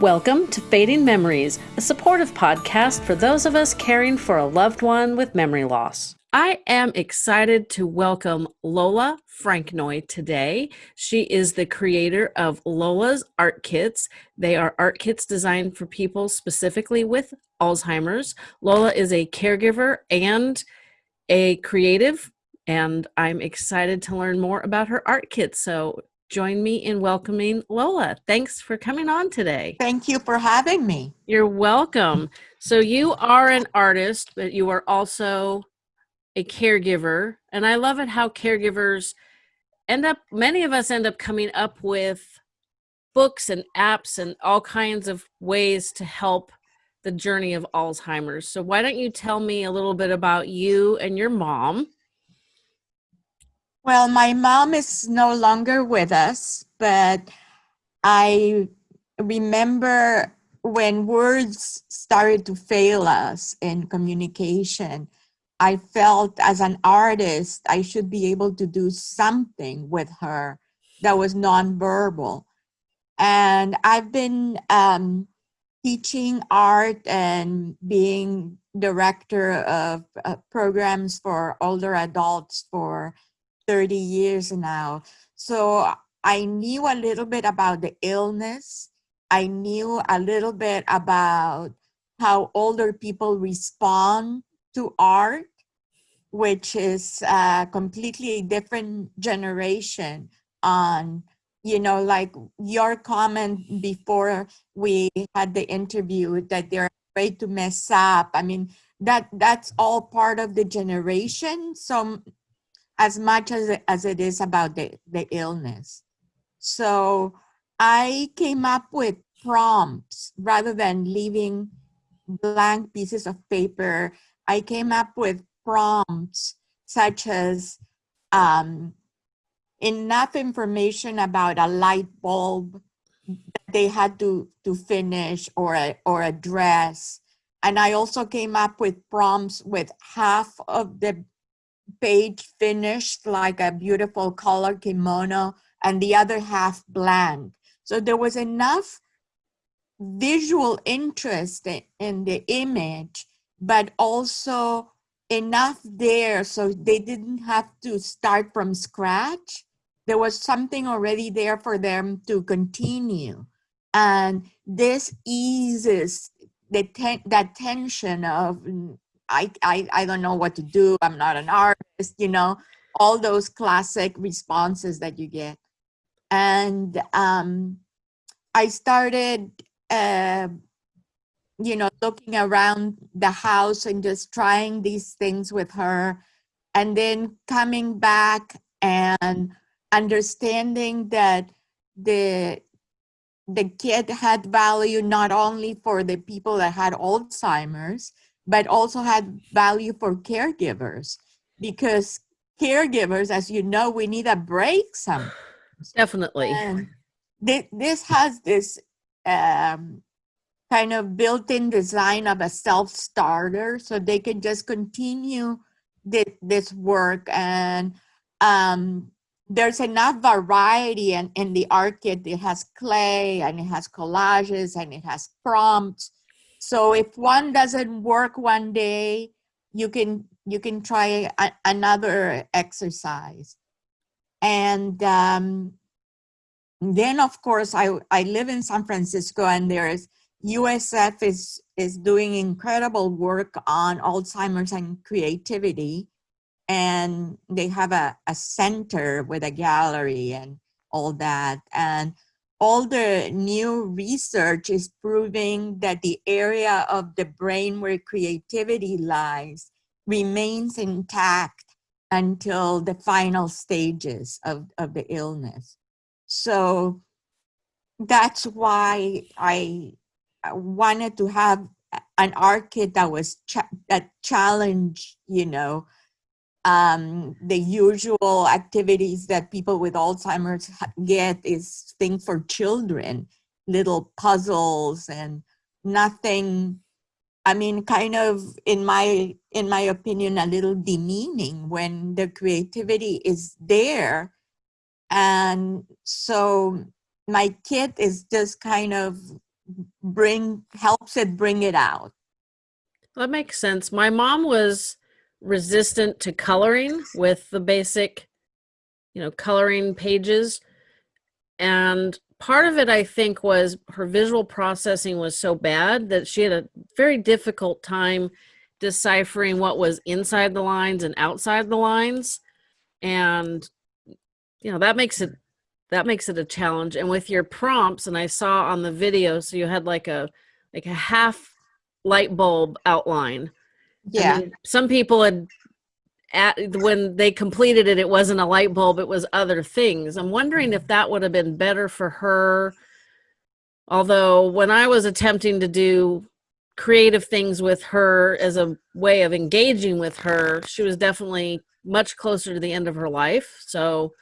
Welcome to Fading Memories, a supportive podcast for those of us caring for a loved one with memory loss. I am excited to welcome Lola Franknoy today. She is the creator of Lola's Art Kits. They are art kits designed for people specifically with Alzheimer's. Lola is a caregiver and a creative, and I'm excited to learn more about her art kits. So join me in welcoming Lola. Thanks for coming on today. Thank you for having me. You're welcome. So, you are an artist, but you are also a caregiver. And I love it how caregivers end up, many of us end up coming up with books and apps and all kinds of ways to help the journey of Alzheimer's. So, why don't you tell me a little bit about you and your mom? Well, my mom is no longer with us, but I remember when words started to fail us in communication, I felt as an artist, I should be able to do something with her that was nonverbal. And I've been um, teaching art and being director of uh, programs for older adults for 30 years now. So I knew a little bit about the illness. I knew a little bit about how older people respond to art, which is uh, a completely different generation on, you know, like your comment before we had the interview that they're afraid to mess up. I mean, that that's all part of the generation. So as much as as it is about the, the illness. So I came up with prompts rather than leaving blank pieces of paper. I came up with prompts such as um, enough information about a light bulb that they had to, to finish or a, or a dress. And I also came up with prompts with half of the page finished like a beautiful color kimono and the other half blank. So there was enough visual interest in the image, but also enough there so they didn't have to start from scratch. There was something already there for them to continue. And this eases the ten that tension of I, I, I don't know what to do. I'm not an artist, you know, all those classic responses that you get. And um, I started, uh, you know, looking around the house and just trying these things with her. And then coming back and understanding that the the kit had value not only for the people that had Alzheimer's, but also had value for caregivers because caregivers, as you know, we need a break some. Definitely. And th- this has this um, kind of built-in design of a self-starter so they can just continue th- this work and um, there's enough variety in, in the art kit. It has clay and it has collages and it has prompts so if one doesn't work one day, you can you can try a, another exercise. And um, then of course I, I live in San Francisco and there's USF is is doing incredible work on Alzheimer's and creativity. And they have a, a center with a gallery and all that. And all the new research is proving that the area of the brain where creativity lies remains intact until the final stages of, of the illness. So that's why I wanted to have an art kit that was cha- that challenge, you know, um, the usual activities that people with Alzheimer's get is things for children, little puzzles and nothing. I mean, kind of in my in my opinion, a little demeaning when the creativity is there, and so my kit is just kind of bring helps it bring it out. That makes sense. My mom was resistant to coloring with the basic, you know, coloring pages. And part of it, I think, was her visual processing was so bad that she had a very difficult time deciphering what was inside the lines and outside the lines. And, you know, that makes it that makes it a challenge and with your prompts and i saw on the video so you had like a like a half light bulb outline yeah some people had at when they completed it it wasn't a light bulb it was other things i'm wondering if that would have been better for her although when i was attempting to do creative things with her as a way of engaging with her she was definitely much closer to the end of her life so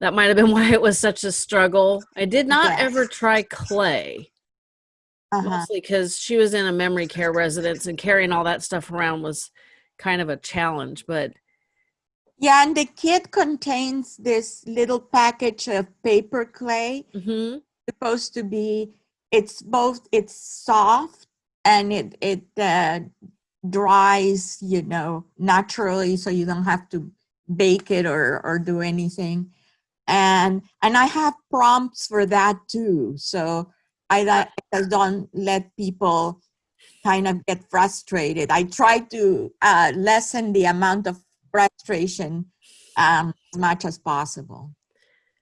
that might have been why it was such a struggle. I did not yes. ever try clay. Uh-huh. Mostly because she was in a memory care residence and carrying all that stuff around was kind of a challenge. But yeah, and the kit contains this little package of paper clay. Mm-hmm. Supposed to be, it's both, it's soft and it it uh, dries, you know, naturally, so you don't have to bake it or or do anything and and i have prompts for that too so i, I don't let people kind of get frustrated. I try to uh, lessen the amount of frustration um, as much as possible.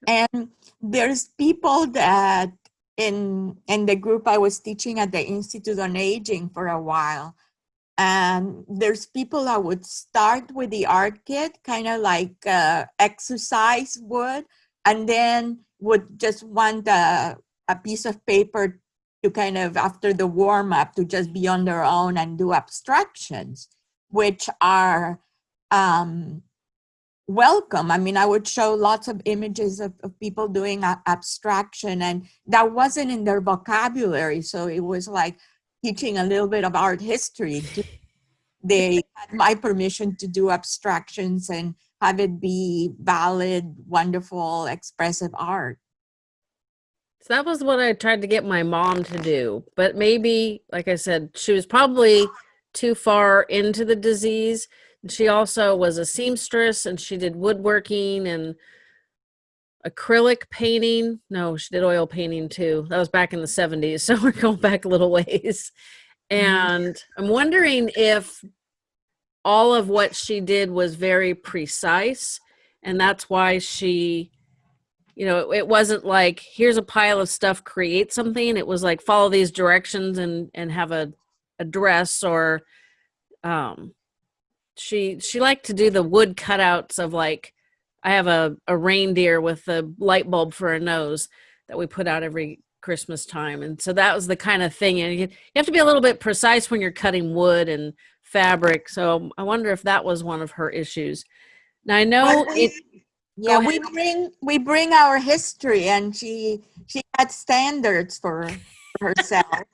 And there's people that in in the group i was teaching at the institute on aging for a while and there's people that would start with the art kit kind of like uh, exercise would and then would just want a, a piece of paper to kind of after the warm up to just be on their own and do abstractions which are um, welcome i mean i would show lots of images of, of people doing abstraction and that wasn't in their vocabulary so it was like teaching a little bit of art history. They had my permission to do abstractions and have it be valid, wonderful, expressive art. So that was what I tried to get my mom to do. But maybe, like I said, she was probably too far into the disease. She also was a seamstress and she did woodworking and acrylic painting. No, she did oil painting too. That was back in the 70s. So we're going back a little ways. Mm-hmm. And I'm wondering if all of what she did was very precise. And that's why she, you know, it, it wasn't like, here's a pile of stuff, create something. It was like, follow these directions and, and have a, a dress or, um, she, she liked to do the wood cutouts of like, I have a, a reindeer with a light bulb for a nose that we put out every Christmas time. And so that was the kind of thing. And you, you have to be a little bit precise when you're cutting wood and fabric. So I wonder if that was one of her issues. Now I know it. Yeah, we bring we bring our history, and she she had standards for, herself,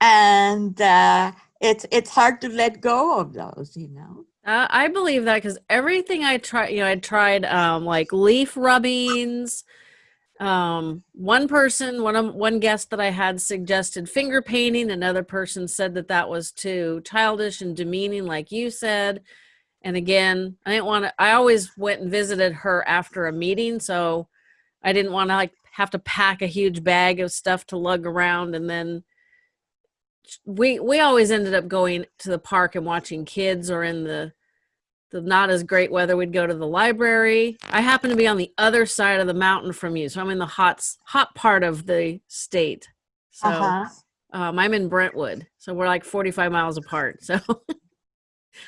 and uh, it's it's hard to let go of those, you know. Uh, I believe that because everything I tried, you know, I tried um, like leaf rubbings. Um, one person, one of one guest that I had suggested finger painting. Another person said that that was too childish and demeaning, like you said. And again, I didn't want to. I always went and visited her after a meeting, so I didn't want to like have to pack a huge bag of stuff to lug around and then we we always ended up going to the park and watching kids or in the the not as great weather, we'd go to the library. I happen to be on the other side of the mountain from you, so I'm in the hot hot part of the state. So uh-huh. um, I'm in Brentwood, so we're like 45 miles apart. So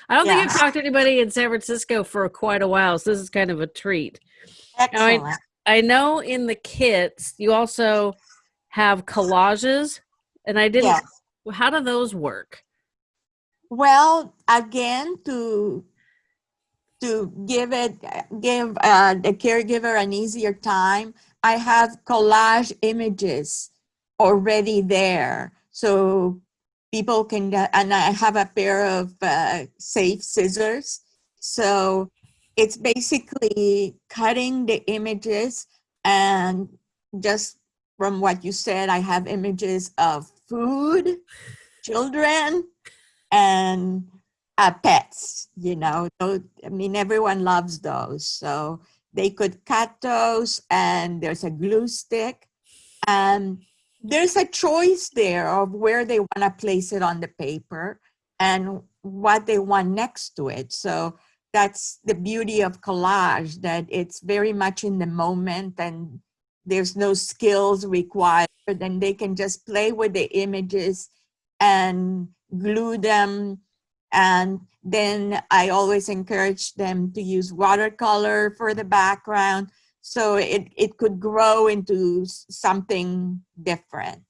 I don't yeah. think I've talked to anybody in San Francisco for quite a while, so this is kind of a treat. Excellent. I, I know in the kits you also have collages, and I didn't. Yes. How do those work? Well, again, to to give it give uh, the caregiver an easier time i have collage images already there so people can get and i have a pair of uh, safe scissors so it's basically cutting the images and just from what you said, I have images of food, children, and uh, pets. You know, so, I mean, everyone loves those. So they could cut those, and there's a glue stick, and there's a choice there of where they want to place it on the paper and what they want next to it. So that's the beauty of collage that it's very much in the moment and there's no skills required and they can just play with the images and glue them and then I always encourage them to use watercolor for the background so it, it could grow into something different.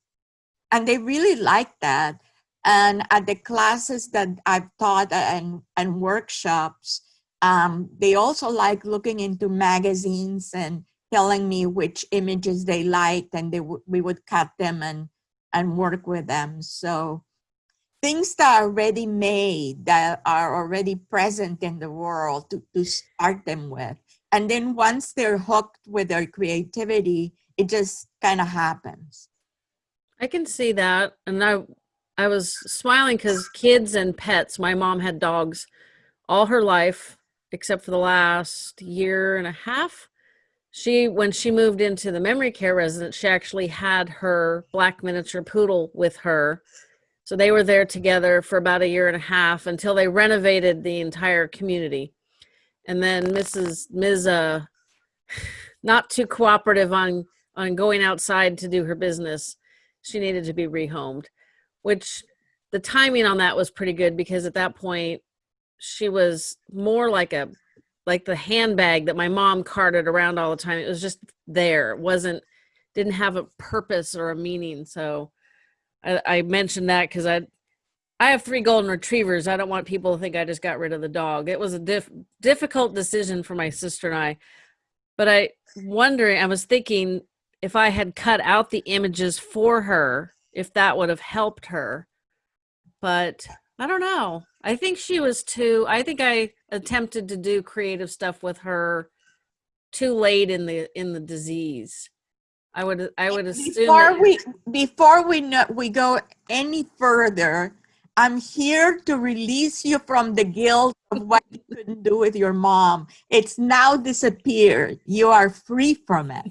And they really like that. And at the classes that I've taught and, and workshops, um, they also like looking into magazines and telling me which images they liked and they we would cut them and, and work with them. So things that are already made, that are already present in the world to, to start them with. And then once they're hooked with their creativity, it just kind of happens. I can see that. And I, I was smiling because kids and pets, my mom had dogs all her life, except for the last year and a half. She, when she moved into the memory care residence, she actually had her black miniature poodle with her. So they were there together for about a year and a half until they renovated the entire community and then Mrs. Ms. Uh, not too cooperative on on going outside to do her business. She needed to be rehomed, which the timing on that was pretty good because at that point she was more like a like the handbag that my mom carted around all the time. It was just there. It wasn't didn't have a purpose or a meaning. So I, I mentioned that because I I have three golden retrievers. I don't want people to think I just got rid of the dog. It was a diff difficult decision for my sister and I. But I wondering, I was thinking if I had cut out the images for her, if that would have helped her. But I don't know. I think she was too, I think I attempted to do creative stuff with her too late in the in the disease. I would I would assume before we before we know we go any further, I'm here to release you from the guilt of what you couldn't do with your mom. It's now disappeared. You are free from it.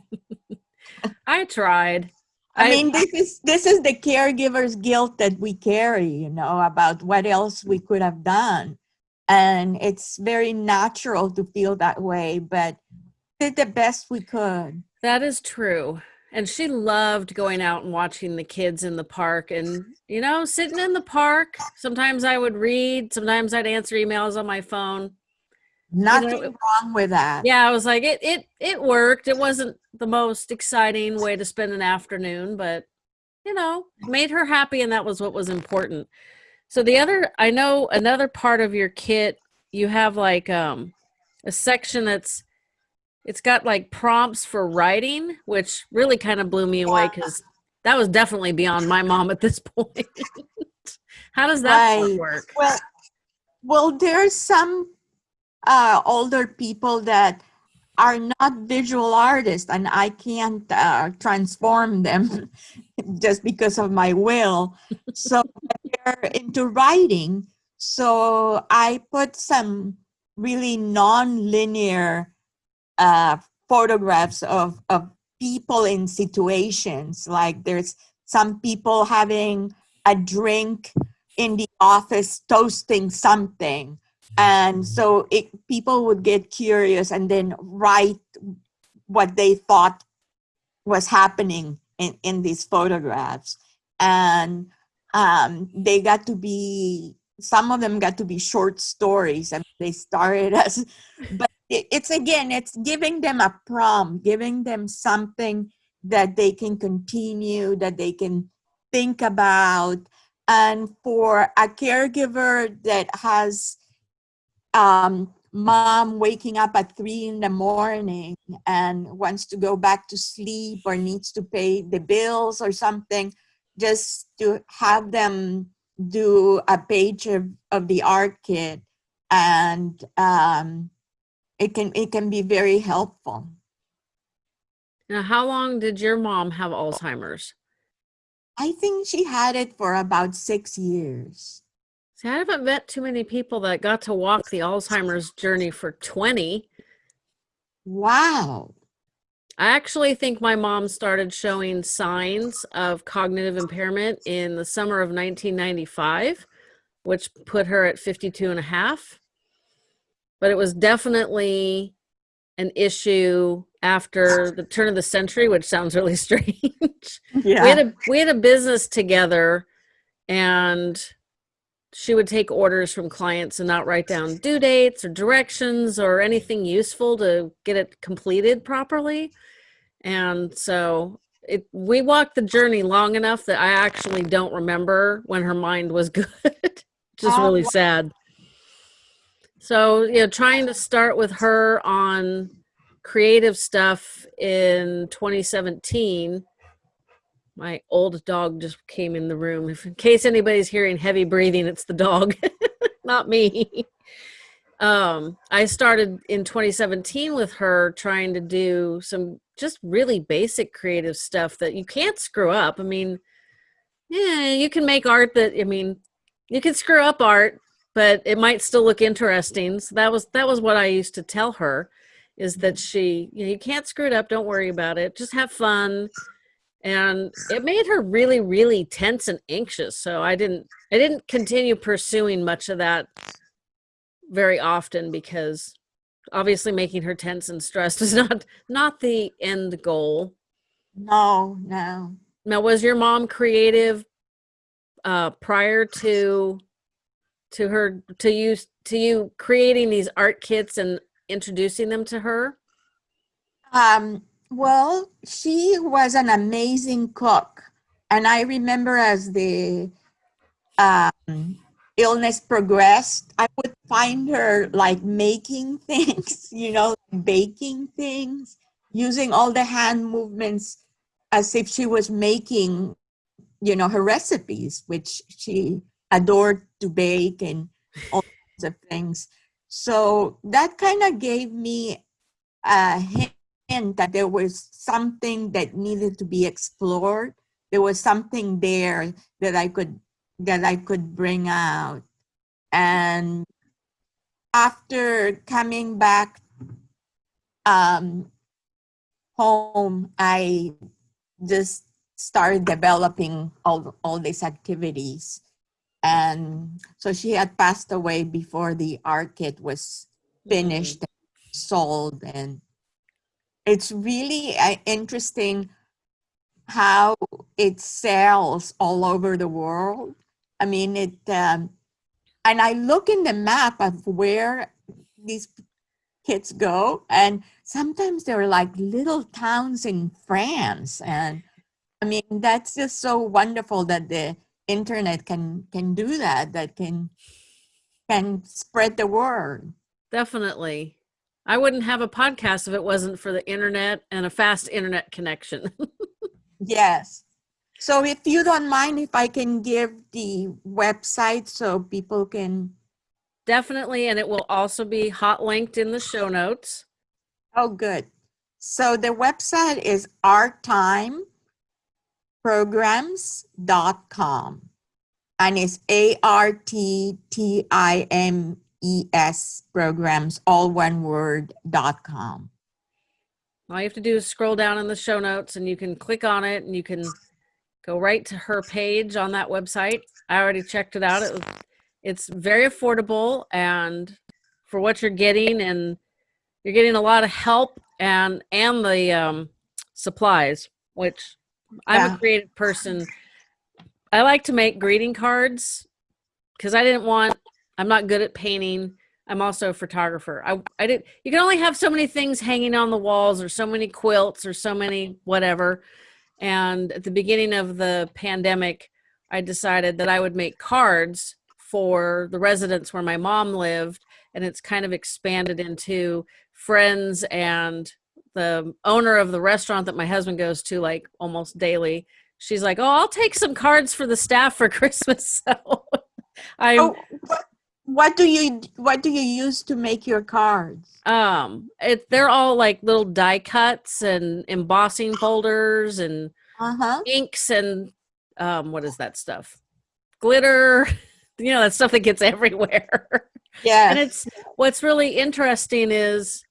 I tried. I, I mean, this is this is the caregiver's guilt that we carry, you know, about what else we could have done. And it's very natural to feel that way, but did the best we could. That is true and she loved going out and watching the kids in the park and you know sitting in the park. Sometimes i would read sometimes i'd answer emails on my phone. Nothing you know, wrong with that. Yeah i was like it it it worked. It wasn't the most exciting way to spend an afternoon but you know made her happy and that was what was important. So the other i know another part of your kit you have like um a section that's it's got like prompts for writing, which really kind of blew me away because that was definitely beyond my mom at this point. How does that right. work? Well, well, there's some uh, older people that are not visual artists, and I can't uh, transform them just because of my will. So they're into writing. So I put some really non-linear uh, photographs of, of people in situations. Like there's some people having a drink in the office toasting something. And so it, people would get curious and then write what they thought was happening in, in these photographs. And um, they got to be some of them got to be short stories. And they started as but it's again it's giving them a prompt giving them something that they can continue that they can think about. And for a caregiver that has um, mom waking up at three in the morning and wants to go back to sleep or needs to pay the bills or something just to have them do a page of, of the art kit and um, it can it can be very helpful Now, how long did your mom have Alzheimer's? I think she had it for about six years. See, I haven't met too many people that got to walk the Alzheimer's journey for 20. Wow. I actually think my mom started showing signs of cognitive impairment in the summer of 1995, which put her at 52 and a half. But it was definitely an issue after the turn of the century, which sounds really strange. Yeah. We had a we had a business together and she would take orders from clients and not write down due dates or directions or anything useful to get it completed properly. And so it we walked the journey long enough that I actually don't remember when her mind was good. Just Oh, really wow. sad. So, you know, trying to start with her on creative stuff in 2017 my old dog just came in the room. If in case anybody's hearing heavy breathing it's the dog not me. Um i started in 2017 with her trying to do some just really basic creative stuff that you can't screw up. I mean yeah you can make art that i mean you can screw up art but it might still look interesting. So that was that was what i used to tell her is that she you know you can't screw it up don't worry about it just have fun. And it made her really really tense and anxious so i didn't i didn't continue pursuing much of that very often because obviously making her tense and stressed is not not the end goal. No, no. now was your mom creative uh prior to to her to you to you creating these art kits and introducing them to her Um, well, she was an amazing cook. And I remember as the um, illness progressed, I would find her like making things, you know, baking things, using all the hand movements as if she was making, you know, her recipes, which she adored to bake and all kinds of things. So that kind of gave me a hint that there was something that needed to be explored. There was something there that I could that I could bring out. And after coming back um, home, I just started developing all, all these activities. And so she had passed away before the art kit was finished, and sold, and it's really uh, interesting how it sells all over the world. I mean, it, um, and I look in the map of where these kids go, and sometimes they're like little towns in France. And I mean, that's just so wonderful that the internet can can do that. That can can spread the word. Definitely. I wouldn't have a podcast if it wasn't for the internet and a fast internet connection. Yes. So if you don't mind, if I can give the website so people can, Definitely. And it will also be hot linked in the show notes. oh, good. So the website is arttimeprograms.com and it's A-R-T-T-I-M-E-S programs, all one word, dot com. All you have to do is scroll down in the show notes and you can click on it and you can go right to her page on that website. I already checked it out. It, was- it's very affordable and for what you're getting and you're getting a lot of help and and the um, supplies, which I'm a creative person. I like to make greeting cards because I didn't want I'm not good at painting. I'm also a photographer. I I did you can only have so many things hanging on the walls or so many quilts or so many whatever. And at the beginning of the pandemic, I decided that I would make cards for the residents where my mom lived and it's kind of expanded into friends and the owner of the restaurant that my husband goes to like almost daily. She's like, "Oh, I'll take some cards for the staff for Christmas." So I Oh, what, what do you what do you use to make your cards? Um, it they're all like little die cuts and embossing folders and Uh-huh. inks and um, what is that stuff? Glitter, you know, that stuff that gets everywhere. Yes. and it's what's really interesting is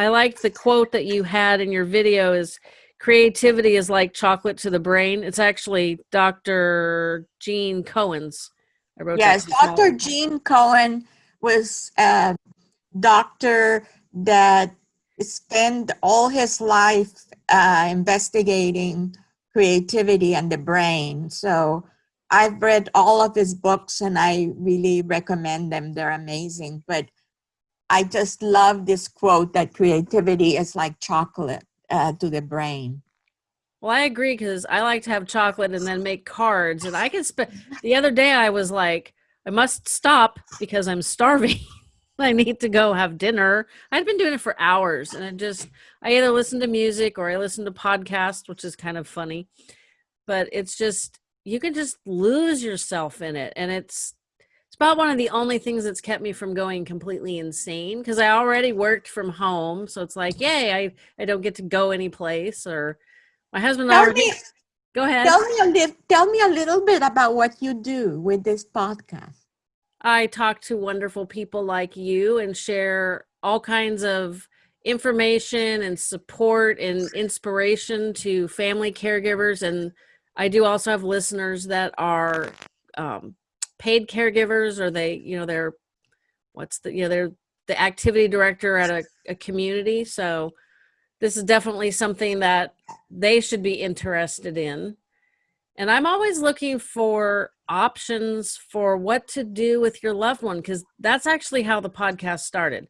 I liked the quote that you had in your video is creativity is like chocolate to the brain. It's actually Dr. Gene Cohen's. I wrote yes. Dr. Gene Cohen was a doctor that spent all his life uh, investigating creativity and the brain. So I've read all of his books and I really recommend them. They're amazing. But I just love this quote that creativity is like chocolate uh, to the brain. Well, I agree because I like to have chocolate and then make cards. And I can spend the other day I was like, I must stop because I'm starving. I need to go have dinner. I'd been doing it for hours and I just I either listen to music or I listen to podcasts, which is kind of funny. But it's just you can just lose yourself in it. And it's about one of the only things that's kept me from going completely insane because I already worked from home. So it's like, yay, I, I don't get to go any place or my husband Tell already me, go ahead. tell me a little, tell me a little bit about what you do with this podcast. I talk to wonderful people like you and share all kinds of information and support and inspiration to family caregivers. And I do also have listeners that are um, paid caregivers or they, you know, they're, what's the, you know, they're the activity director at a, a community. So this is definitely something that they should be interested in. And I'm always looking for options for what to do with your loved one because that's actually how the podcast started.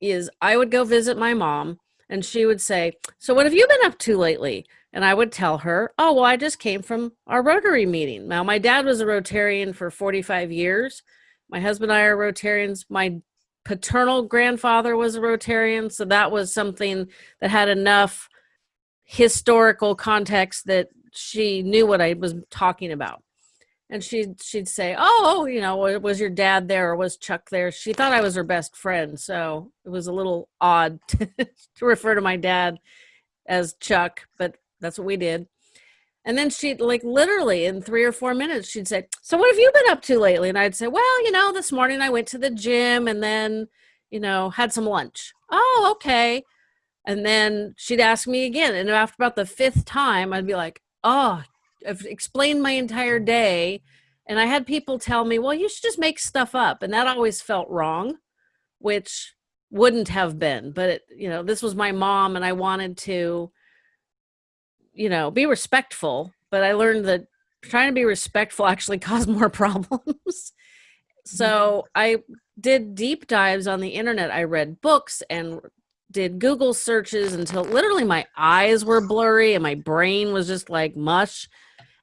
Is I would go visit my mom and she would say, "So what have you been up to lately?" And I would tell her, "Oh, well, I just came from our Rotary meeting." Now, my dad was a Rotarian for 45 years. My husband and I are Rotarians. My paternal grandfather was a Rotarian, so that was something that had enough historical context that she knew what I was talking about. And she'd she'd say, "Oh, oh you know, was your dad there or was Chuck there?" She thought I was her best friend, so it was a little odd to, to refer to my dad as Chuck, but that's what we did. And then she'd like literally in three or four minutes, she'd say, So what have you been up to lately? And I'd say, Well, you know, this morning I went to the gym and then, you know, had some lunch. Oh, okay. And then she'd ask me again. And after about the fifth time, I'd be like, Oh, I've explained my entire day. And I had people tell me, Well, you should just make stuff up. And that always felt wrong, which wouldn't have been. But, it, you know, this was my mom and I wanted to you know, be respectful, but I learned that trying to be respectful actually caused more problems. so mm-hmm. I did deep dives on the internet. I read books and did Google searches until literally my eyes were blurry and my brain was just like mush.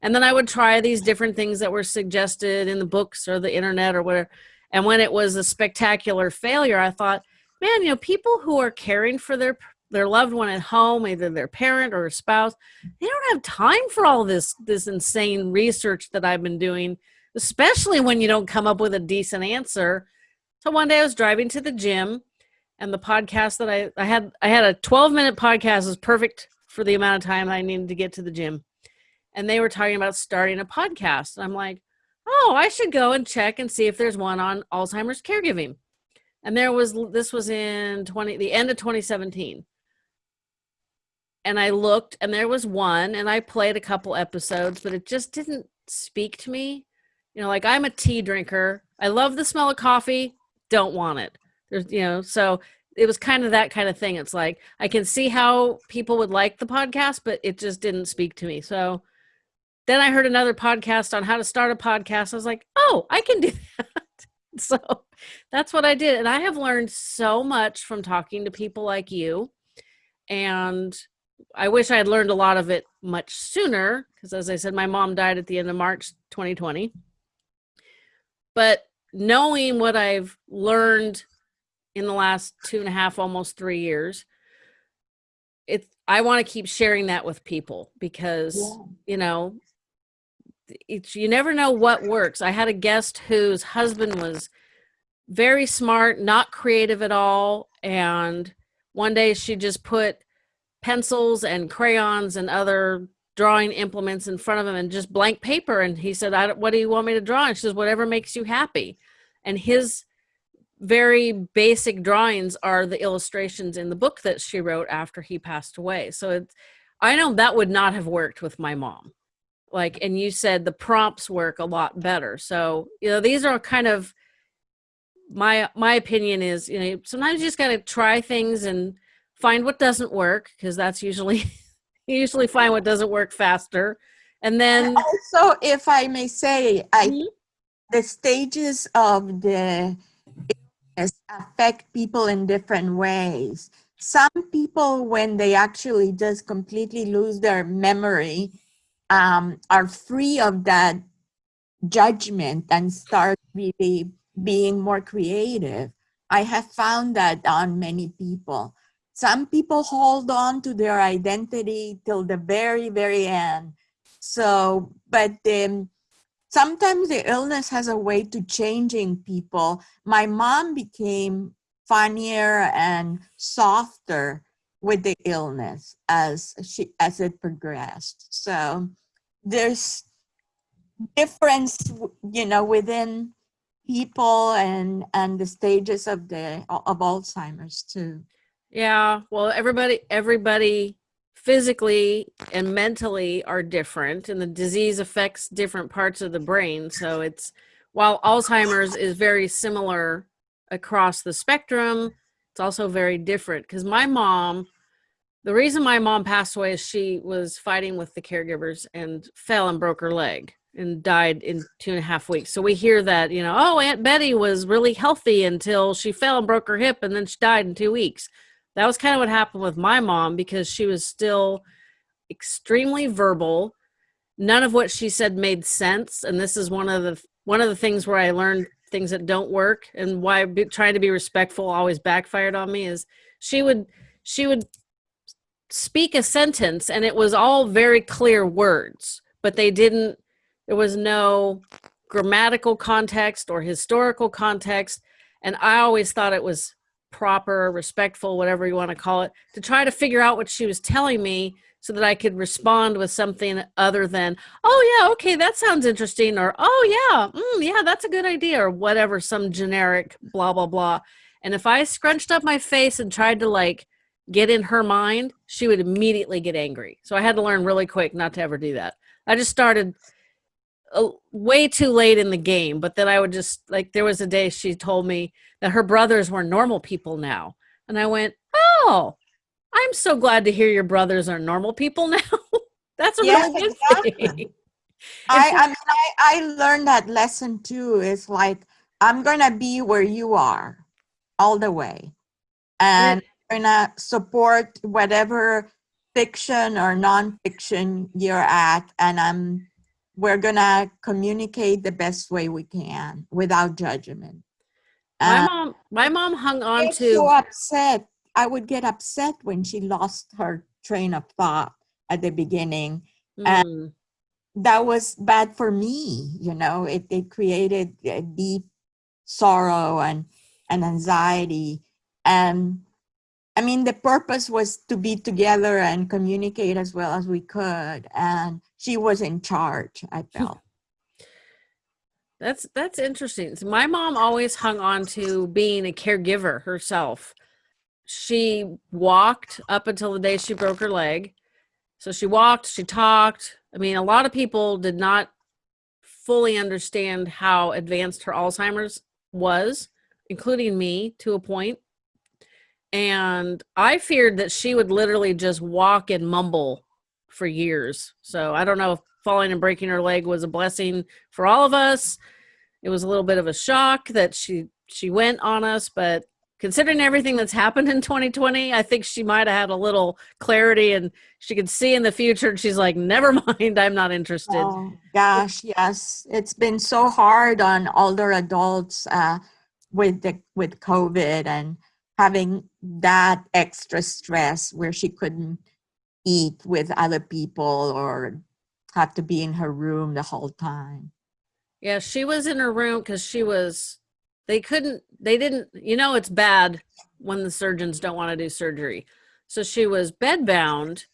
And then I would try these different things that were suggested in the books or the internet or whatever. And when it was a spectacular failure, I thought, man, you know, people who are caring for their their loved one at home, either their parent or a spouse, they don't have time for all this this insane research that I've been doing, especially when you don't come up with a decent answer. So one day I was driving to the gym and the podcast that I, I had I had a 12 minute podcast was perfect for the amount of time I needed to get to the gym. And they were talking about starting a podcast. And I'm like, oh, I should go and check and see if there's one on Alzheimer's caregiving. And there was this was in 20 the end of 2017 and I looked and there was one and I played a couple episodes, but it just didn't speak to me. You know, like I'm a tea drinker. I love the smell of coffee, don't want it. There's, you know, so it was kind of that kind of thing. It's like I can see how people would like the podcast, but it just didn't speak to me. So then I heard another podcast on how to start a podcast. I was like, oh, I can do that. so that's what I did. And I have learned so much from talking to people like you. And I wish I had learned a lot of it much sooner because, as I said, my mom died at the end of March 2020. But knowing what I've learned in the last two and a half, almost three years, it I want to keep sharing that with people because yeah. you know it's you never know what works. I had a guest whose husband was very smart, not creative at all. And one day she just put pencils and crayons and other drawing implements in front of him and just blank paper. And he said, what do you want me to draw? And she says, whatever makes you happy. And his very basic drawings are the illustrations in the book that she wrote after he passed away. So it's, I know that would not have worked with my mom. Like, and you said the prompts work a lot better. So, you know, these are kind of my, my opinion is, you know, sometimes you just got to try things and find what doesn't work because that's usually you usually find what doesn't work faster. And then also if i may say i Mhm. the stages of the illness affect people in different ways. Some people when they actually just completely lose their memory um, are free of that judgment and start really being more creative. I have found that on many people some people hold on to their identity till the very very end. So but um, sometimes the illness has a way to changing people. My mom became funnier and softer with the illness as she as it progressed. So there's difference you know within people and and the stages of the of alzheimer's too Yeah, well, everybody, everybody physically and mentally are different, and the disease affects different parts of the brain. So it's while Alzheimer's is very similar across the spectrum, it's also very different. Because my mom, the reason my mom passed away is she was fighting with the caregivers and fell and broke her leg and died in two and a half weeks. So we hear that, you know, oh, Aunt Betty was really healthy until she fell and broke her hip and then she died in two weeks that was kind of what happened with my mom because she was still extremely verbal. None of what she said made sense and this is one of the one of the things where i learned things that don't work and why be, trying to be respectful always backfired on me is she would she would speak a sentence and it was all very clear words but they didn't there was no grammatical context or historical context and i always thought it was proper, respectful, whatever you want to call it, to try to figure out what she was telling me so that I could respond with something other than, oh, yeah, okay, that sounds interesting, or oh, yeah, mm, yeah, that's a good idea, or whatever, some generic blah, blah, blah. And if I scrunched up my face and tried to like get in her mind, she would immediately get angry. So I had to learn really quick not to ever do that. I just started uh, way too late in the game, but then I would just like there was a day she told me that her brothers were normal people now. And I went, "Oh, I'm so glad to hear your brothers are normal people now." That's a Yes, really good exactly. thing. I, I mean, I, I learned that lesson too. It's like, I'm going to be where you are all the way. And I'm to support whatever fiction or nonfiction you're at. And I'm, we're going to communicate the best way we can without judgment. my Uh, mom my mom hung on get so to upset. I would get upset when she lost her train of thought at the beginning. And- Mm, that was bad for me you know? It, it created a deep sorrow and and anxiety. And i mean the purpose was to be together and communicate as well as we could. And she was in charge i felt that's that's interesting. So my mom always hung on to being a caregiver herself. She walked up until the day she broke her leg. So she walked, she talked. I mean, a lot of people did not fully understand how advanced her Alzheimer's was, including me to a point. And I feared that she would literally just walk and mumble for years. So I don't know if falling and breaking her leg was a blessing for all of us. It was a little bit of a shock that she she went on us, but considering everything that's happened in 2020, I think she might have had a little clarity and she could see in the future and she's like, "Never mind, I'm not interested." oh gosh yes it's been so hard on older adults uh, with the with covid and having that extra stress where she couldn't eat with other people or have to be in her room the whole time. Yeah, she was in her room because she was they couldn't they didn't you know it's bad when the surgeons don't want to do surgery. So she was bedbound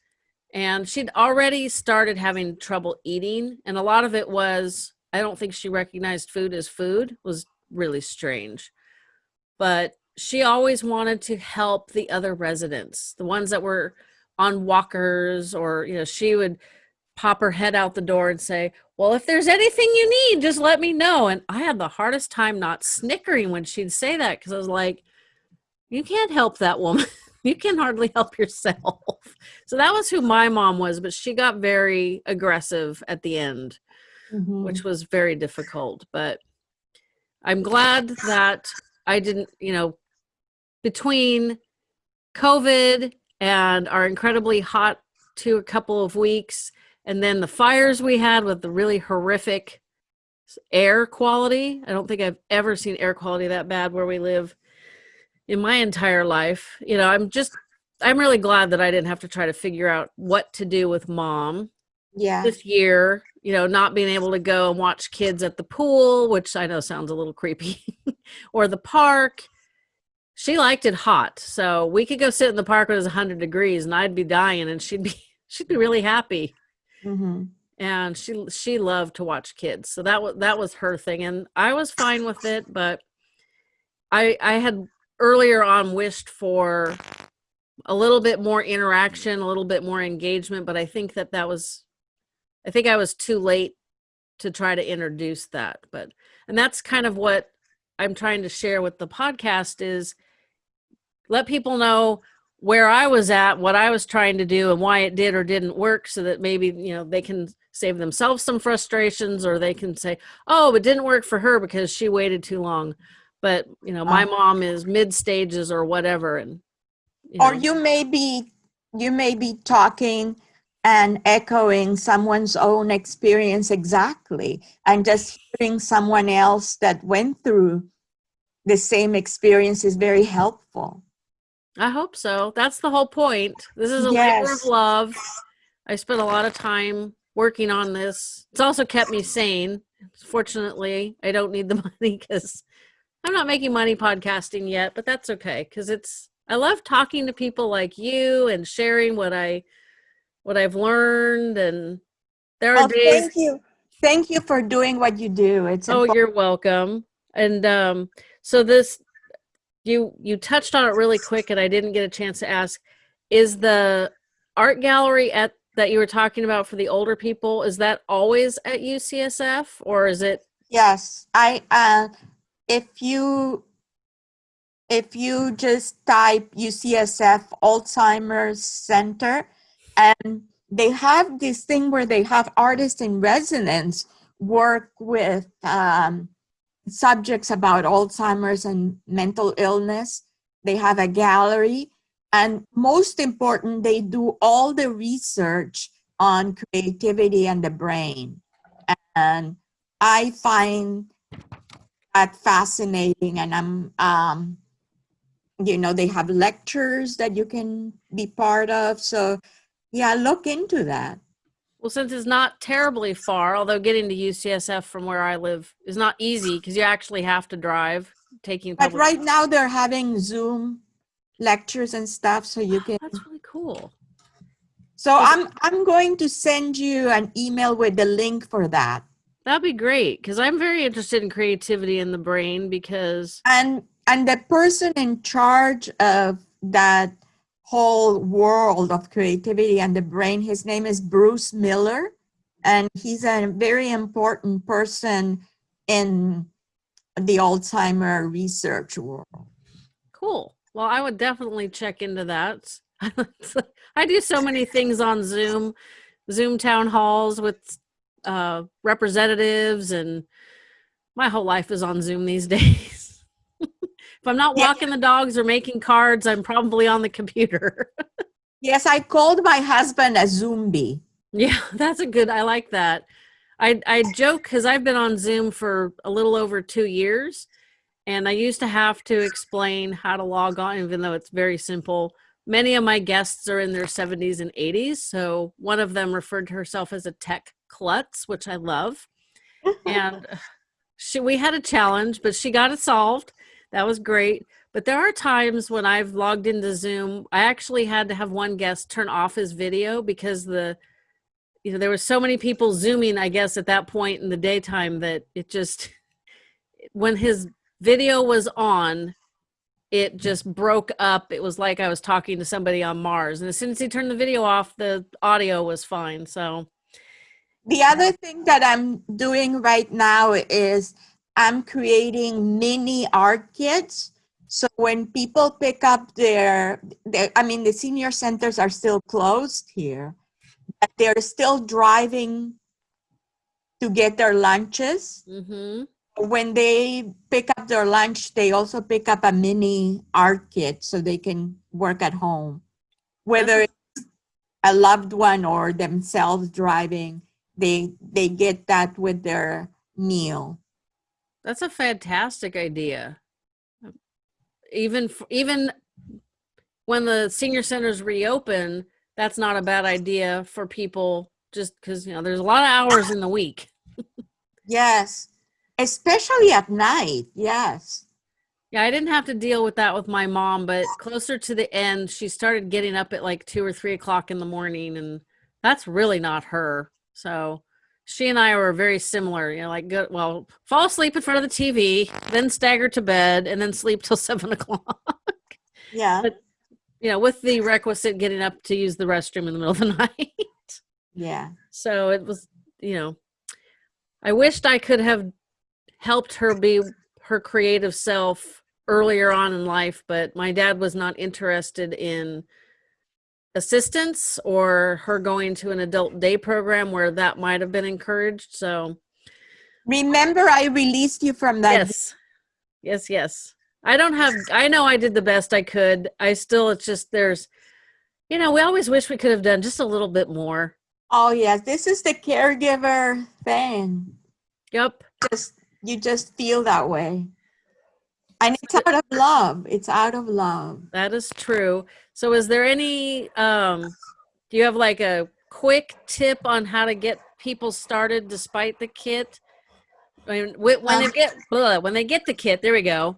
and she'd already started having trouble eating and a lot of it was i don't think she recognized food as food was really strange. But she always wanted to help the other residents the ones that were on walkers or you know she would pop her head out the door and say well if there's anything you need just let me know and i had the hardest time not snickering when she'd say that because i was like you can't help that woman you can hardly help yourself. So that was who my mom was, but she got very aggressive at the end, mm-hmm. which was very difficult. But I'm glad that I didn't, you know, between COVID and are incredibly hot to a couple of weeks, and then the fires we had with the really horrific air quality. I don't think I've ever seen air quality that bad where we live in my entire life. You know, I'm just I'm really glad that I didn't have to try to figure out what to do with mom. Yeah. This year, you know, not being able to go and watch kids at the pool, which I know sounds a little creepy, or the park. She liked it hot. So we could go sit in the park when it was 100 degrees and I'd be dying and she'd be she'd be really happy. Mm-hmm. And she she loved to watch kids. So that was that was her thing and I was fine with it, but I I had earlier on wished for a little bit more interaction, a little bit more engagement, but I think that that was, I think I was too late to try to introduce that. But, and that's kind of what I'm trying to share with the podcast is let people know where I was at, what I was trying to do, and why it did or didn't work, so that maybe you know they can save themselves some frustrations, or they can say, "Oh, it didn't work for her because she waited too long." but you know my um, mom is mid stages or whatever and you know. or you may be you may be talking and echoing someone's own experience exactly and just hearing someone else that went through the same experience is very helpful i hope so that's the whole point this is a yes. labor of love i spent a lot of time working on this it's also kept me sane fortunately i don't need the money because I'm not making money podcasting yet, but that's okay because it's I love talking to people like you and sharing what I what I've learned and there are days thank you. Thank you for doing what you do. It's Oh, important. you're welcome. And um so this you you touched on it really quick and I didn't get a chance to ask. Is the art gallery at that you were talking about for the older people is that always at UCSF or is it? Yes, I uh if you if you just type UCSF Alzheimer's Center and they have this thing where they have artists in residence work with um, subjects about Alzheimer's and mental illness. They have a gallery and most important, they do all the research on creativity and the brain. And I find that fascinating and i'm um you know they have lectures that you can be part of so yeah look into that well since it's not terribly far although getting to ucsf from where i live is not easy because you actually have to drive taking but right now they're having zoom lectures and stuff so you ah, can that's really cool. So i'm i'm going to send you an email with the link for that. That'd be great because I'm very interested in creativity in the brain because and and the person in charge of that whole world of creativity and the brain, his name is Bruce Miller, and he's a very important person in the Alzheimer research world. Cool. Well, I would definitely check into that. I do so many things on Zoom, Zoom town halls with uh, representatives and my whole life is on Zoom these days. If I'm not walking the dogs or making cards, I'm probably on the computer. yes, I called my husband a zombie. Yeah, that's a good, I like that. I, I joke because I've been on Zoom for a little over two years and I used to have to explain how to log on, even though it's very simple. Many of my guests are in their 70s and 80s. So one of them referred to herself as a tech klutz, which I love. and uh, she we had a challenge, but she got it solved. That was great. But there are times when I've logged into Zoom, I actually had to have one guest turn off his video because the you know there were so many people zooming i guess at that point in the daytime that it just when his video was on it just broke up. It was like i was talking to somebody on mars. And as soon as he turned the video off the audio was fine. So the other thing that i'm doing right now is i'm creating mini art kits so when people pick up their, their i mean the senior centers are still closed here but they're still driving to get their lunches. mm-hmm. When they pick up their lunch, they also pick up a mini art kit so they can work at home. Whether it's a loved one or themselves driving, they they get that with their meal. That's a fantastic idea even even when the senior centers reopen that's not a bad idea for people just because you know there's a lot of hours in the week Yes, especially at night. Yes. yeah i didn't have to deal with that with my mom but closer to the end she started getting up at like two or three o'clock in the morning and that's really not her so she and i were very similar you know like good well fall asleep in front of the tv then stagger to bed and then sleep till seven o'clock Yeah. But- you know with the requisite getting up to use the restroom in the middle of the night Yeah. So it was, you know, I wished I could have helped her be her creative self earlier on in life, but my dad was not interested in assistance or her going to an adult day program where that might have been encouraged. So, Remember, I released you from that. yes, yes, yes. I don't have, I know I did the best I could. I still, it's just there's, you know, we always wish we could have done just a little bit more. Oh yes, this is the caregiver thing. Yep. Just you just feel that way. And it's out of love. It's out of love. That is true. So is there any um do you have like a quick tip on how to get people started despite the kit? I mean, wh- when they Uh, get blah, when they get the kit, there we go.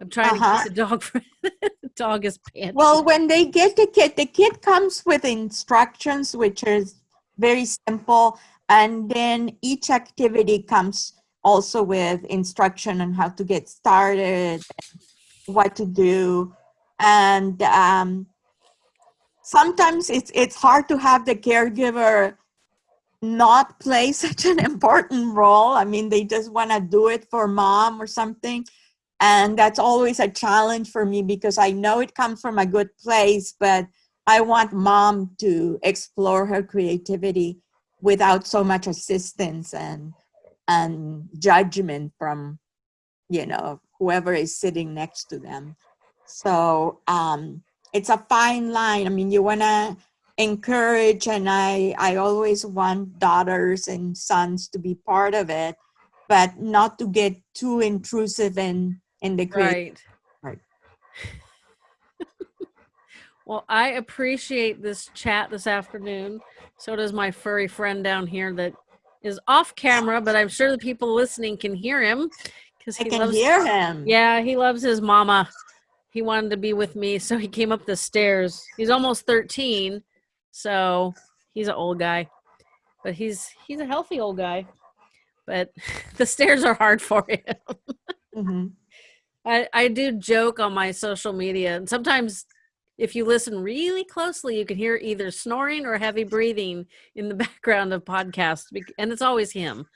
I'm trying Uh-huh. to keep the dog the dog is panting. Well, when they get the kit, the kit comes with instructions, which is very simple. And then each activity comes also with instruction on how to get started, what to do. And um, sometimes it's, it's hard to have the caregiver not play such an important role. I mean, they just want to do it for mom or something. And that's always a challenge for me because I know it comes from a good place, but I want mom to explore her creativity without so much assistance and and judgment from you know whoever is sitting next to them. So um, it's a fine line. I mean, you want to encourage, and I I always want daughters and sons to be part of it, but not to get too intrusive in in the creative. right. Right. well, I appreciate this chat this afternoon. So does my furry friend down here that is off camera, but I'm sure the people listening can hear him because he I can loves hear him. Yeah, he loves his mama. He wanted to be with me, so he came up the stairs. He's almost 13, so he's an old guy. But he's he's a healthy old guy. But the stairs are hard for him. hmm I, I do joke on my social media, and sometimes if you listen really closely, you can hear either snoring or heavy breathing in the background of podcasts, and it's always him.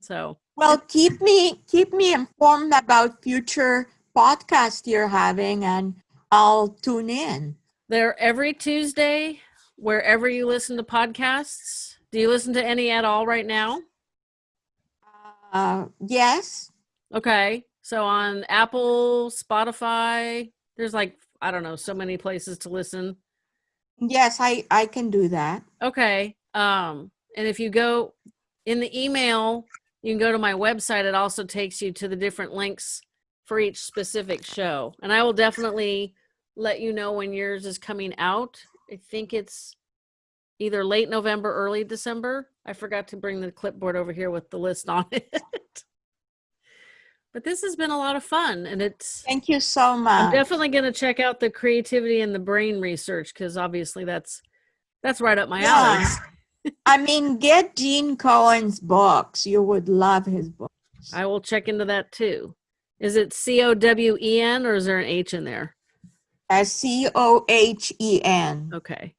So Well, keep me keep me informed about future podcasts you're having, and I'll tune in. They're every Tuesday, wherever you listen to podcasts. Do you listen to any at all right now? Uh, yes, Okay. So on Apple, Spotify, there's like, I don't know, so many places to listen. yes, I I can do that. Okay. Um, and if you go in the email, you can go to my website. It also takes you to the different links for each specific show. And I will definitely let you know when yours is coming out. I think it's either late November, early December. I forgot to bring the clipboard over here with the list on it. But this has been a lot of fun, and it's. Thank you so much. I'm definitely going to check out the creativity and the brain research because obviously that's that's right up my alley. I mean, get Gene Cohen's books. You would love his books. I will check into that too. Is it C O W E N or is there an H in there? S C O H E N. Okay.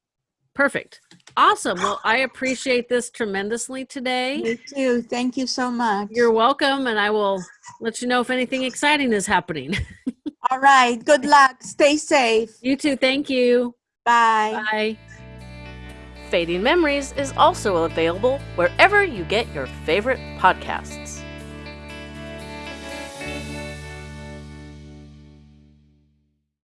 Perfect. Awesome. Well, I appreciate this tremendously today. Me too. Thank you so much. You're welcome, and I will let you know if anything exciting is happening. All right. Good luck. Stay safe. You too. Thank you. Bye. Bye. Fading Memories is also available wherever you get your favorite podcasts.